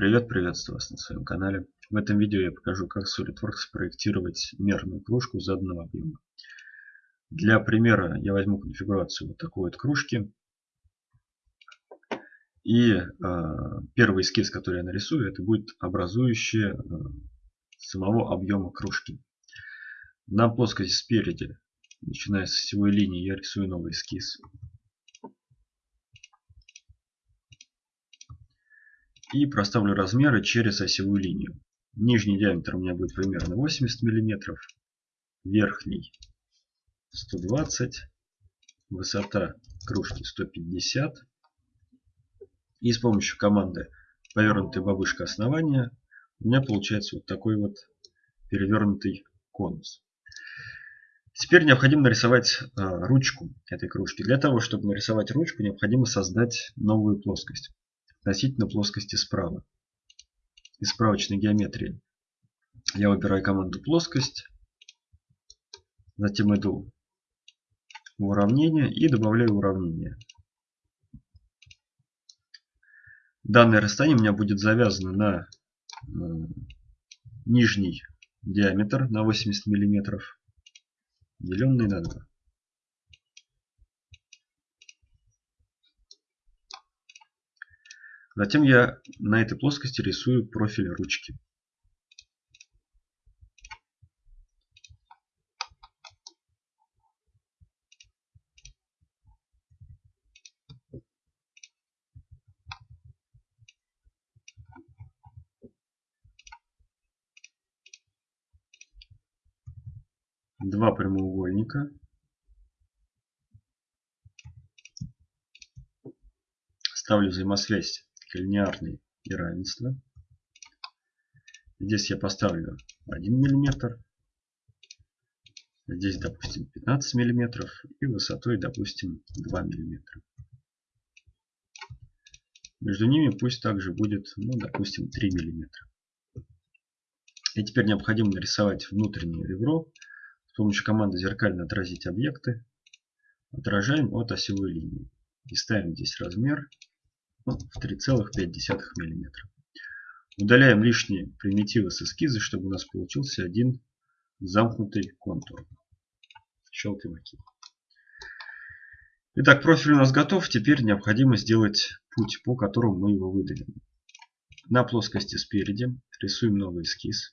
Привет, приветствую вас на своем канале. В этом видео я покажу, как SolidWorks спроектировать мерную кружку заданного объема. Для примера я возьму конфигурацию вот такой вот кружки. И э, первый эскиз, который я нарисую, это будет образующее э, самого объема кружки. На плоскости спереди, начиная с осевой линии, я рисую новый эскиз. И проставлю размеры через осевую линию. Нижний диаметр у меня будет примерно 80 мм, верхний 120, высота кружки 150. И с помощью команды повернутая бабушка основания у меня получается вот такой вот перевернутый конус. Теперь необходимо нарисовать а, ручку этой кружки. Для того, чтобы нарисовать ручку, необходимо создать новую плоскость относительно плоскости справа. Из справочной геометрии я выбираю команду плоскость, затем иду в уравнение и добавляю уравнение. Данное расстояние у меня будет завязано на э, нижний диаметр на 80 мм, деленный на 2. Затем я на этой плоскости рисую профиль ручки. Два прямоугольника. Ставлю взаимосвязь линеарные неравенства. Здесь я поставлю 1 мм. Здесь, допустим, 15 мм. И высотой, допустим, 2 мм. Между ними пусть также будет, ну, допустим, 3 мм. И теперь необходимо нарисовать внутреннее ребро. С помощью команды зеркально отразить объекты. Отражаем от осевой линии. И ставим здесь размер ну, в 3,5 мм. Удаляем лишние примитивы с эскиза, чтобы у нас получился один замкнутый контур. Щелкаем ОК. Итак, профиль у нас готов. Теперь необходимо сделать путь, по которому мы его выдалим. На плоскости спереди рисуем новый эскиз.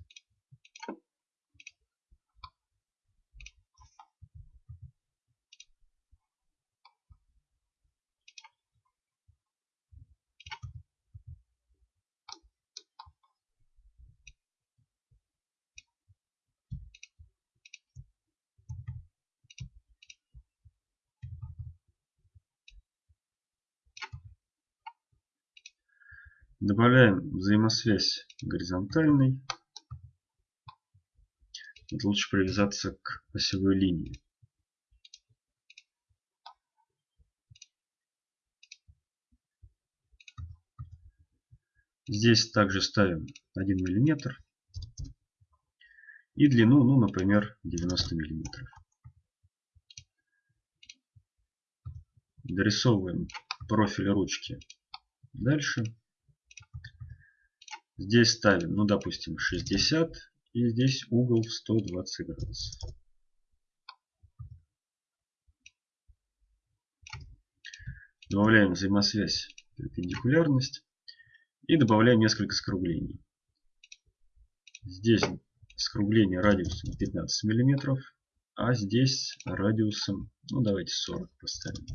Добавляем взаимосвязь горизонтальной. Это лучше привязаться к осевой линии. Здесь также ставим 1 мм и длину, ну, например, 90 мм. Дорисовываем профиль ручки дальше. Здесь ставим, ну допустим, 60 и здесь угол в 120 градусов. Добавляем взаимосвязь перпендикулярность и добавляем несколько скруглений. Здесь скругление радиусом 15 мм, а здесь радиусом, ну давайте 40 поставим.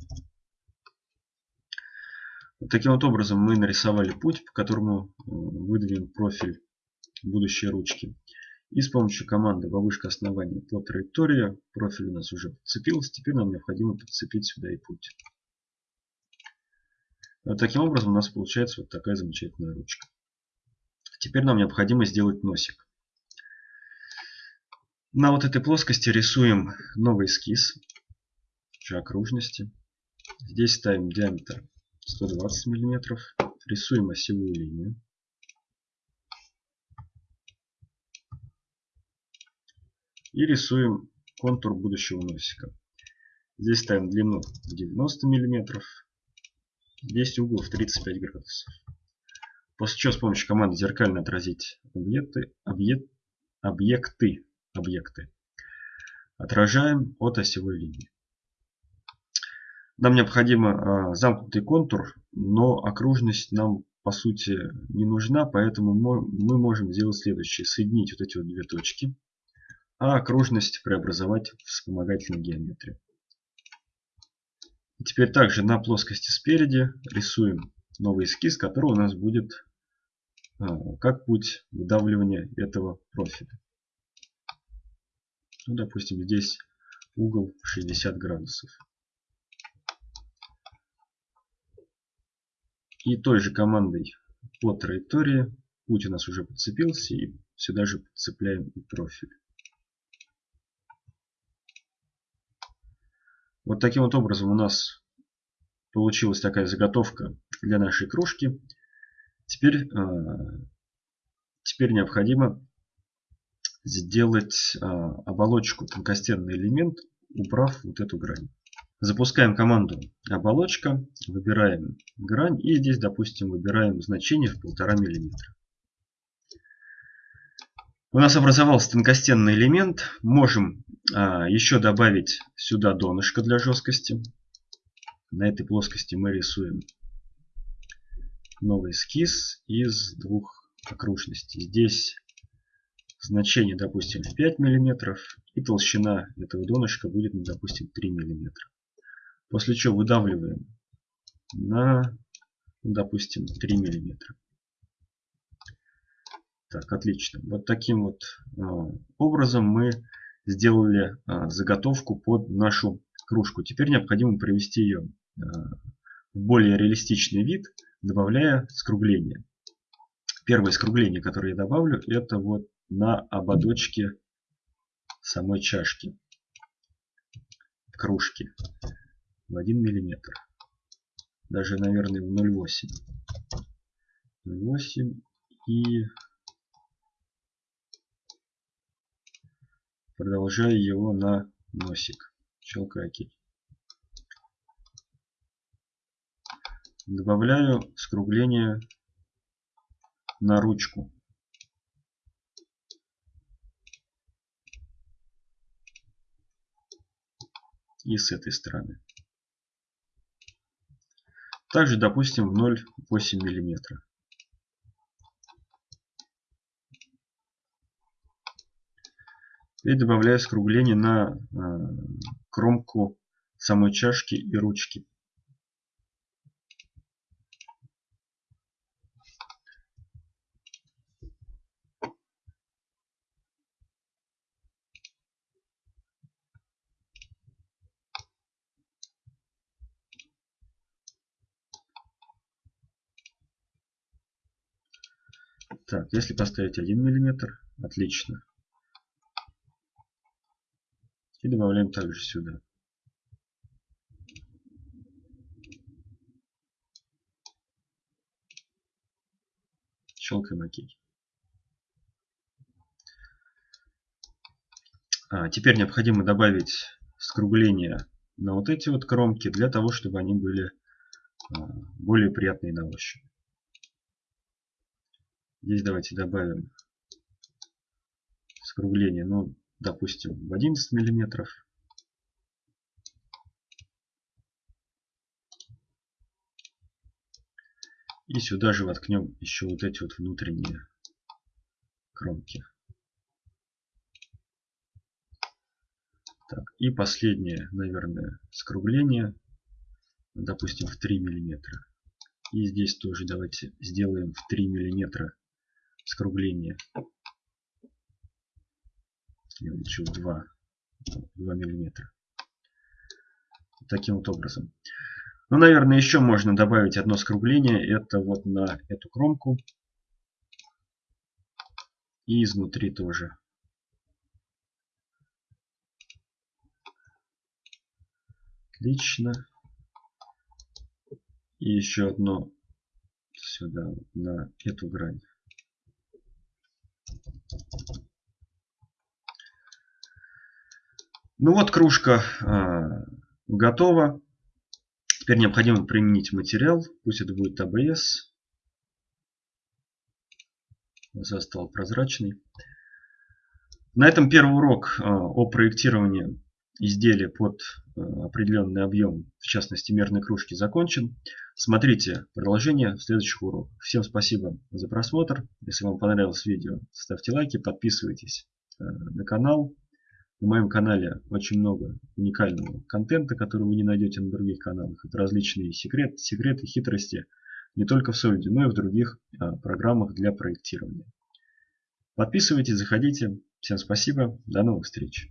Таким вот образом мы нарисовали путь, по которому выдвинем профиль будущей ручки. И с помощью команды «Вовышка основания по траектории» профиль у нас уже подцепился. Теперь нам необходимо подцепить сюда и путь. Вот таким образом у нас получается вот такая замечательная ручка. Теперь нам необходимо сделать носик. На вот этой плоскости рисуем новый эскиз окружности. Здесь ставим диаметр 120 миллиметров. Рисуем осевую линию. И рисуем контур будущего носика. Здесь ставим длину 90 миллиметров. Здесь угол в 35 градусов. После чего с помощью команды зеркально отразить объекты, объект, объекты, объекты. Отражаем от осевой линии. Нам необходимо замкнутый контур, но окружность нам по сути не нужна, поэтому мы можем сделать следующее. Соединить вот эти вот две точки, а окружность преобразовать в вспомогательную геометрию. И теперь также на плоскости спереди рисуем новый эскиз, который у нас будет а, как путь выдавливания этого профиля. Ну, допустим, здесь угол 60 градусов. И той же командой по траектории путь у нас уже подцепился и сюда же подцепляем и профиль. Вот таким вот образом у нас получилась такая заготовка для нашей кружки. Теперь, э, теперь необходимо сделать э, оболочку тонкостенный элемент, убрав вот эту грань. Запускаем команду оболочка, выбираем грань и здесь, допустим, выбираем значение в полтора миллиметра. У нас образовался тонкостенный элемент. Можем а, еще добавить сюда донышко для жесткости. На этой плоскости мы рисуем новый эскиз из двух окружностей. Здесь значение, допустим, в 5 мм, и толщина этого донышка будет, допустим, 3 мм. После чего выдавливаем на, допустим, 3 миллиметра. Так, отлично. Вот таким вот а, образом мы сделали а, заготовку под нашу кружку. Теперь необходимо привести ее а, в более реалистичный вид, добавляя скругление. Первое скругление, которое я добавлю, это вот на ободочке самой чашки, кружки в 1 миллиметр. Даже, наверное, в 0,8. 0,8 и продолжаю его на носик. Щелкаю ОК. Добавляю скругление на ручку. И с этой стороны. Также, допустим, в 0,8 мм. И добавляю скругление на э, кромку самой чашки и ручки. Так, если поставить 1 миллиметр, отлично. И добавляем также сюда. Щелкаем ОК. А, теперь необходимо добавить скругление на вот эти вот кромки, для того, чтобы они были а, более приятные на ощупь. Здесь давайте добавим скругление, ну, допустим, в 11 миллиметров. И сюда же воткнем еще вот эти вот внутренние кромки. Так, и последнее, наверное, скругление, допустим, в 3 миллиметра. И здесь тоже давайте сделаем в 3 миллиметра скругление. Я лучше 2, 2 миллиметра. Таким вот образом. Ну, наверное, еще можно добавить одно скругление. Это вот на эту кромку. И изнутри тоже. Отлично. И еще одно сюда, на эту грань. Ну вот кружка э, готова. Теперь необходимо применить материал. Пусть это будет АБС. глаза стал прозрачный. На этом первый урок а, о проектировании изделия под а, определенный объем, в частности мерной кружки, закончен. Смотрите продолжение в следующих уроках. Всем спасибо за просмотр. Если вам понравилось видео, ставьте лайки, подписывайтесь а, на канал. На моем канале очень много уникального контента, который вы не найдете на других каналах. Это различные секреты, секреты хитрости не только в Solid, но и в других программах для проектирования. Подписывайтесь, заходите. Всем спасибо. До новых встреч.